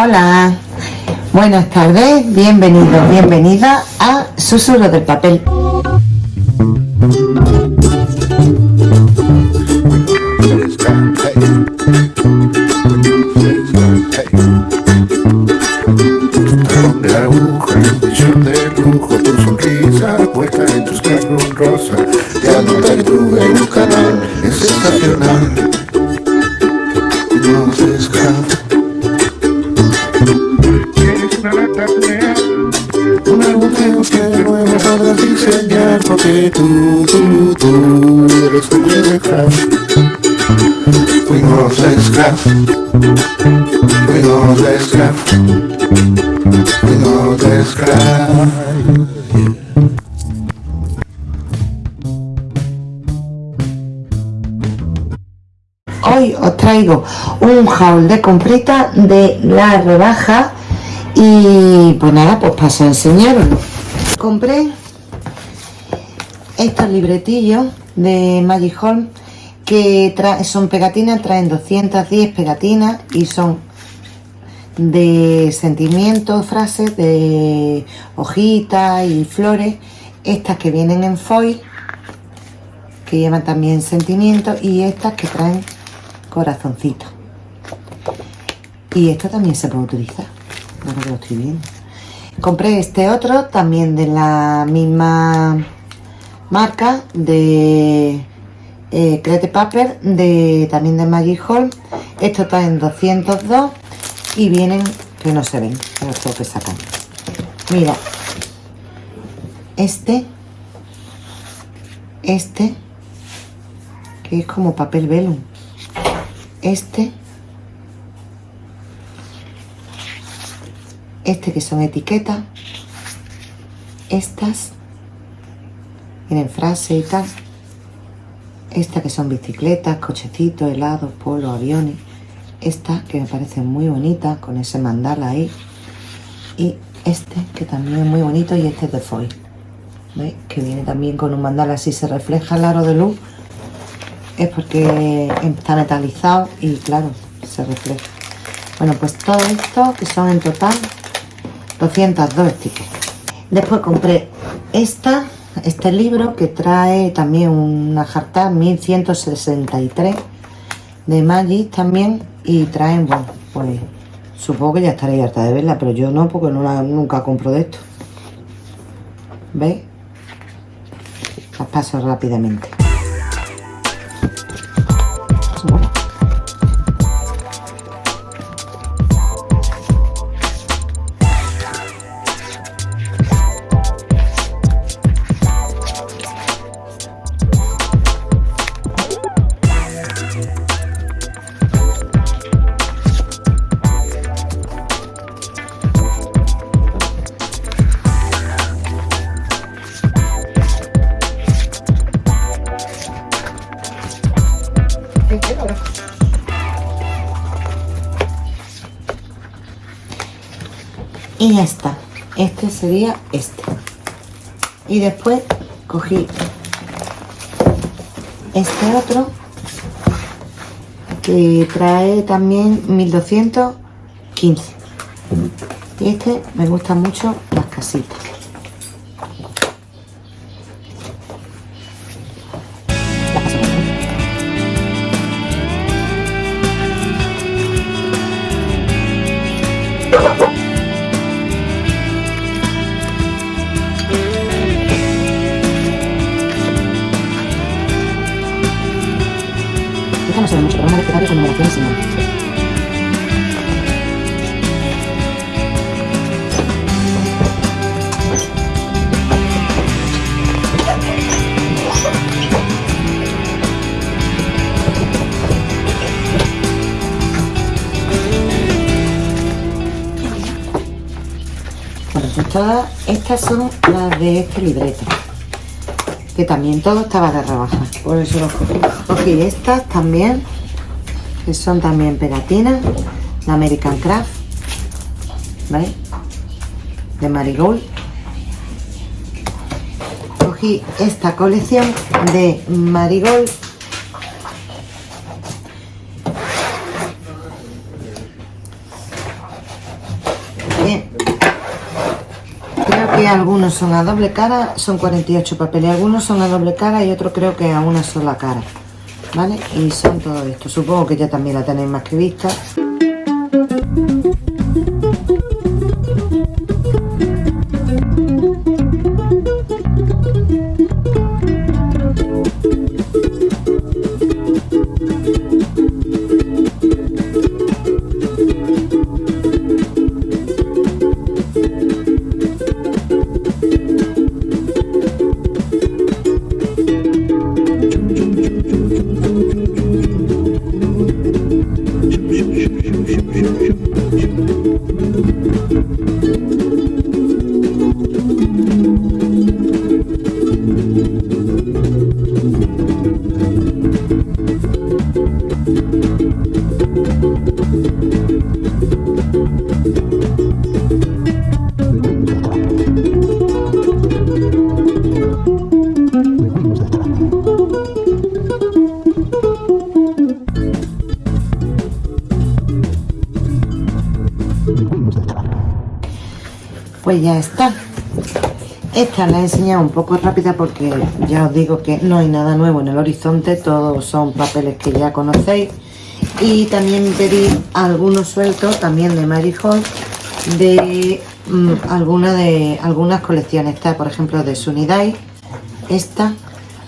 Hola, buenas tardes, bienvenidos, bienvenida a Susurro del Papel. de aguja, de lujo, tu sonrisa puesta en tus carros rosa. Lata un agujero que de nuevo podrás diseñar porque tú, tú, tú eres un Minecraft. Fuimos esclavos, fuimos esclavos, fuimos esclavos. Hoy os traigo un haul de comprita de la rebaja y pues nada, pues paso a enseñaroslo. Compré estos libretillos de Magic Home que son pegatinas, traen 210 pegatinas y son de sentimientos, frases, de hojitas y flores, estas que vienen en foil, que llevan también sentimientos, y estas que traen corazoncitos. Y esta también se puede utilizar, Compré este otro, también de la misma marca, de eh, Crete Paper, de, también de Magic Hall. Estos traen 202 y vienen, que no se ven, los tengo que sacar. Mira, este, este, que es como papel velum. Este, este que son etiquetas, estas, tienen frase y tal, estas que son bicicletas, cochecitos, helados, polos, aviones, esta que me parece muy bonita con ese mandala ahí y este que también es muy bonito y este es de foil ¿veis? que viene también con un mandala así se refleja el aro de luz es porque está metalizado y claro se refleja bueno pues todo esto que son en total 202 stickers después compré esta este libro que trae también una jarta 1163 de Magic también y traen, bueno, pues supongo que ya estaréis harta de verla, pero yo no, porque no la- nunca compro de esto. ¿Veis? Las paso rápidamente. Y ya está. Este sería este. Y después cogí este otro que trae también 1215. Y este me gusta mucho las casitas. Estas son las de este libreto. Que también todo estaba de rebaja. Por eso lo cogí. Cogí estas también. Que son también pegatinas. La American Craft. ¿Veis? De Marigold. Cogí esta colección de Marigold. Algunos son a doble cara, son 48 papeles, algunos son a doble cara y otros creo que a una sola cara. ¿Vale? Y son todo esto. Supongo que ya también la tenéis más que vista. Pues ya está. Esta la he enseñado un poco rápida porque ya os digo que no hay nada nuevo en el horizonte todos son papeles que ya conocéis. Y también pedí algunos sueltos también de Mary de mm, alguna de algunas colecciones. Esta por ejemplo de Sunidai esta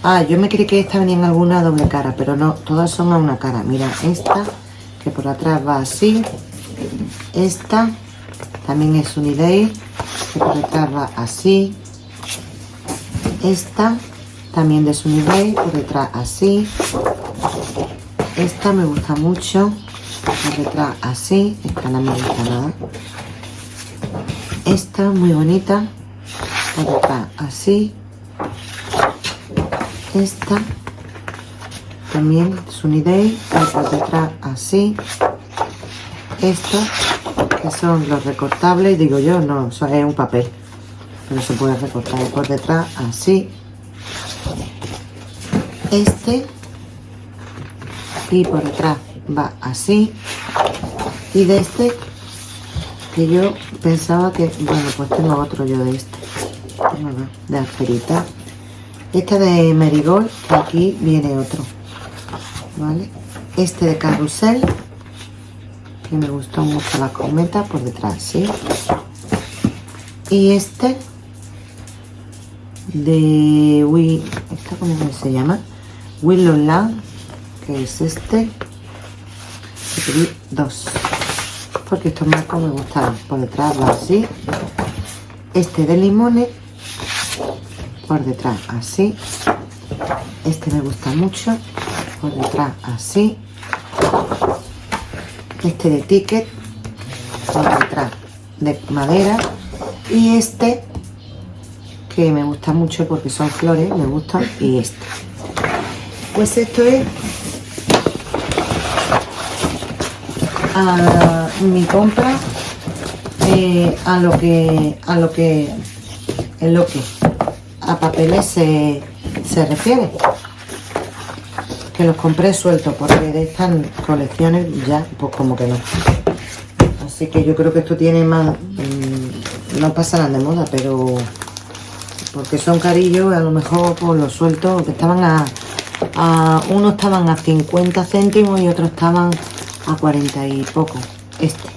ah yo me creí que esta venía en alguna doble cara pero no todas son a una cara. Mira esta que por atrás va así. Esta también es por detrás va así. Esta también de Sunnyday por detrás así. Esta me gusta mucho por detrás así esta no me gusta nada. Esta muy bonita por detrás así. Esta también Sunnyday por detrás así. Estos que son los recortables digo yo no es un papel. Pero se puede recortar por detrás así. Este y por detrás va así. Y de este que yo pensaba que bueno pues tengo otro yo de este. De asperita. Este de Marigold que aquí viene otro vale este de carrusel que me gustó mucho la cometa por detrás ¿sí? y este de Wii, ¿esta cómo se llama? Willow Land, que es este. Y pedí dos, porque estos marcos me gustaron. Por detrás así. Este de limones, por detrás así. Este me gusta mucho, por detrás así. Este de ticket, por detrás de madera. Y este que me gusta mucho porque son flores, me gustan, y este. Pues esto es a mi compra eh, a lo que a lo que en lo que a papeles se, se refiere que los compré sueltos porque de estas colecciones ya pues como que no. Así que yo creo que esto tiene más mm, no pasarán de moda pero porque son carillos a lo mejor por los sueltos que estaban a, a unos estaban a 50 céntimos y otros estaban a 40 y poco este.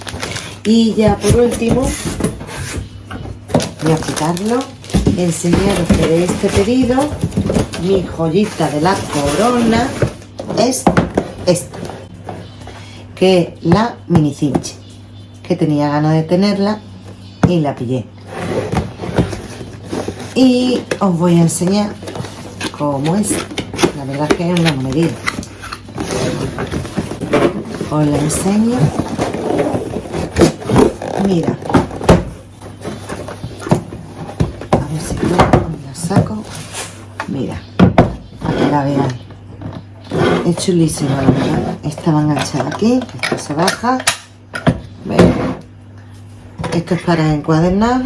Y ya por último voy a quitarlo enseñaros que de este pedido mi joyita de la corona es esta que es la mini cinche que tenía ganas de tenerla y la pillé. Y os voy a enseñar cómo es. La verdad que es una monedilla os la enseño. Mira. A ver si la saco. Mira para que la veáis es chulísima la verdad. Esta va enganchada aquí esto se baja. Esto es para encuadernar.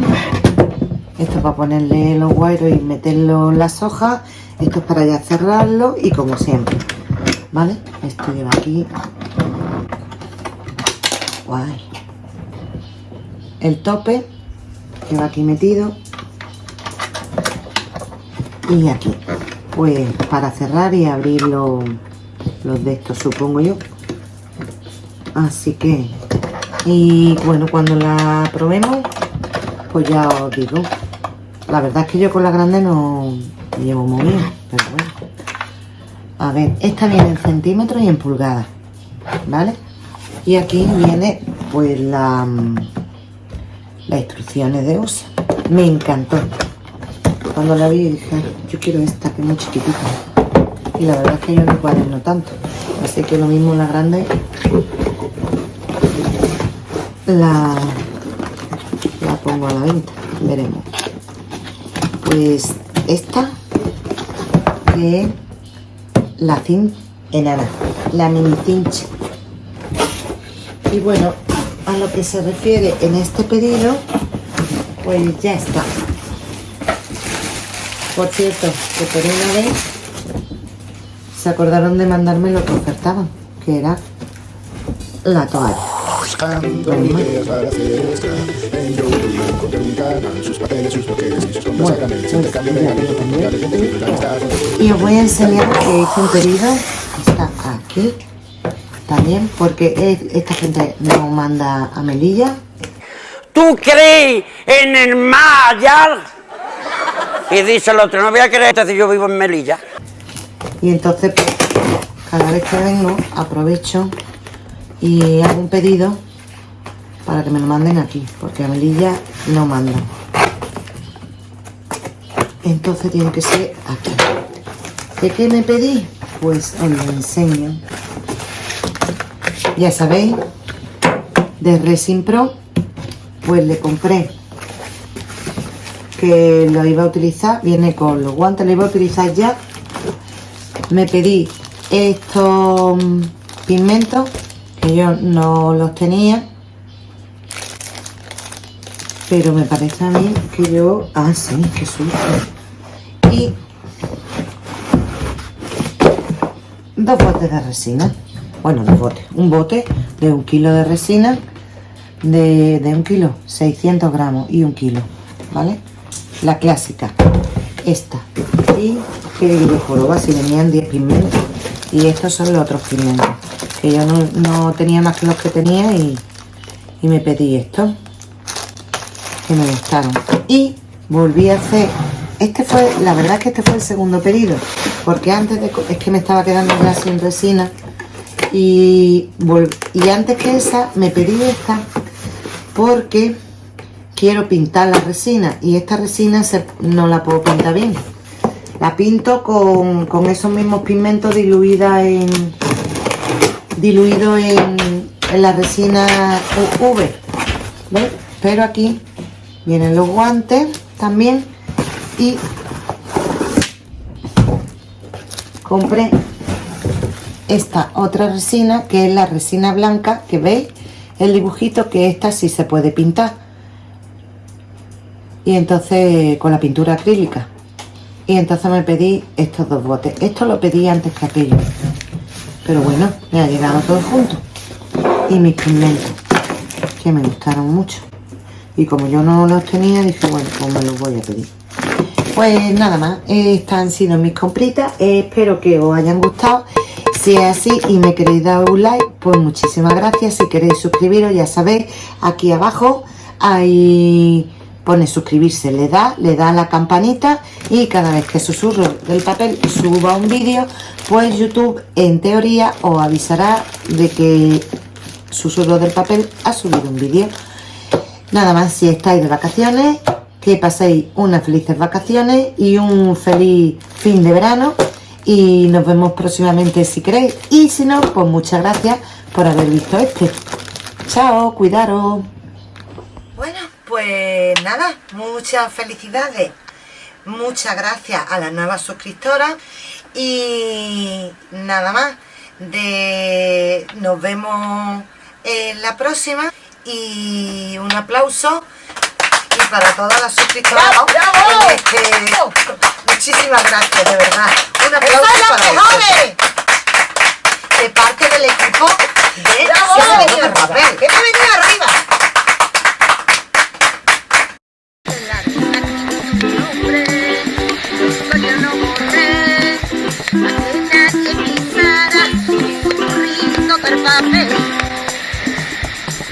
Esto para ponerle los guairos y meterlo en las hojas. Esto es para ya cerrarlo y como siempre vale esto lleva aquí. Guay. El tope que va aquí metido. Y aquí. Pues para cerrar y abrir los, de estos supongo yo. Así que y bueno cuando la probemos pues ya os digo. La verdad es que yo con la grande no llevo muy bien pero bueno. A ver esta viene en centímetros y en pulgadas vale y aquí viene pues la las instrucciones de uso. Me encantó. Cuando la vi dije yo quiero esta que es muy chiquitita y la verdad es que yo no cuaderno tanto. Así que lo mismo la grande. La, la pongo a la venta. Veremos. Pues esta que la cin enana la mini cincha y bueno a lo que se refiere en este pedido pues ya está. Por cierto que por una vez se acordaron de mandarme lo que ofertaban que era la toalla y que os voy a enseñar que hice un pedido está aquí también porque es- esta gente no manda a Melilla ¿Tú crees en el allá? Y dice el otro, no voy a creer, entonces yo vivo en Melilla. Y entonces pues, cada vez que vengo aprovecho y hago un pedido para que me lo manden aquí porque a Melilla no mandan entonces tiene que ser aquí. ¿de qué me pedí? pues os lo enseño. Ya sabéis de Resin Pro pues le compré que lo iba a utilizar viene con los guantes lo iba a utilizar ya me pedí estos pigmentos que yo no los tenía pero me parece a mí que yo ah sí qué susto. Y dos botes de resina bueno dos botes un bote de un kilo de resina de, de un kilo 600 gramos y un kilo vale la clásica esta. Y que digo joroba si venían 10 pigmentos y estos son los otros pigmentos que yo no, no tenía más que los que tenía y, y me pedí estos que me gustaron. Y volví a hacer este fue la verdad es que este fue el segundo pedido porque antes de es que me estaba quedando ya sin resina y, y antes que esa me pedí esta porque quiero pintar la resina y esta resina se- no la puedo pintar bien la pinto con, con esos mismos pigmentos diluida en diluido en, en la resina UV ¿ves? pero aquí vienen los guantes también y compré esta otra resina que es la resina blanca que veis el dibujito que esta sí se puede pintar y entonces con la pintura acrílica y entonces me pedí estos dos botes. Esto lo pedí antes que aquello. Pero bueno me ha llegado todo junto. Y mis pigmentos que me gustaron mucho. Y como yo no los tenía dije bueno pues me los voy a pedir pues nada más, estas han sido mis compritas, espero que os hayan gustado. Si es así y me queréis dar un like, pues muchísimas gracias. Si queréis suscribiros, ya sabéis, aquí abajo ahí pone suscribirse, le da, le da a la campanita y cada vez que susurro del papel suba un vídeo, pues YouTube en teoría os avisará de que susurro del papel ha subido un vídeo. Nada más, si estáis de vacaciones, que paséis unas felices vacaciones y un feliz fin de verano. Y nos vemos próximamente si queréis. Y si no, pues muchas gracias por haber visto este. Chao, cuidaros. Pues nada, muchas felicidades. Muchas gracias a las nuevas suscriptoras. Y nada más. De nos vemos en la próxima. Y un aplauso y para todas las suscriptoras ¡Bravo, bravo! que- muchísimas gracias de verdad un aplauso ¡Soy las para vosotros. de parte del equipo de ¡Bravo! Siete Dedos de papel ¿Qué me